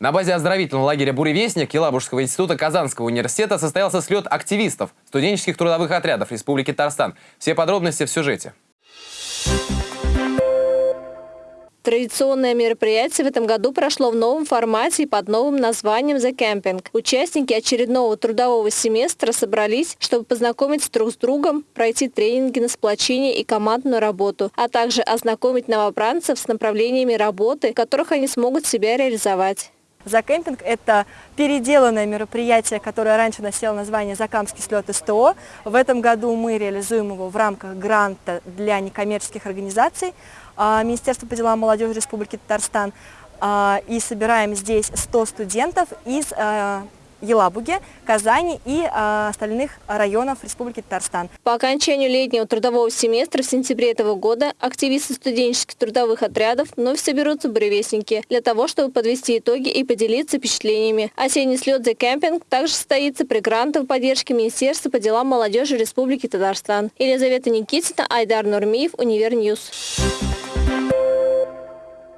На базе оздоровительного лагеря «Буревестник» Елабужского института Казанского университета состоялся слет активистов студенческих трудовых отрядов Республики Татарстан. Все подробности в сюжете. Традиционное мероприятие в этом году прошло в новом формате и под новым названием «The Camping». Участники очередного трудового семестра собрались, чтобы познакомиться друг с другом, пройти тренинги на сплочение и командную работу, а также ознакомить новобранцев с направлениями работы, в которых они смогут себя реализовать. Закемпинг – это переделанное мероприятие, которое раньше носило название «Закамский слет СТО». В этом году мы реализуем его в рамках гранта для некоммерческих организаций а, Министерства по делам молодежи Республики Татарстан. А, и собираем здесь 100 студентов из а, Елабуге, Казани и э, остальных районов Республики Татарстан. По окончанию летнего трудового семестра в сентябре этого года активисты студенческих трудовых отрядов вновь соберутся в Буревестнике для того, чтобы подвести итоги и поделиться впечатлениями. Осенний слет за кемпинг также состоится при грантовой поддержке Министерства по делам молодежи Республики Татарстан. Елизавета Никитина, Айдар Нурмиев, Univer News.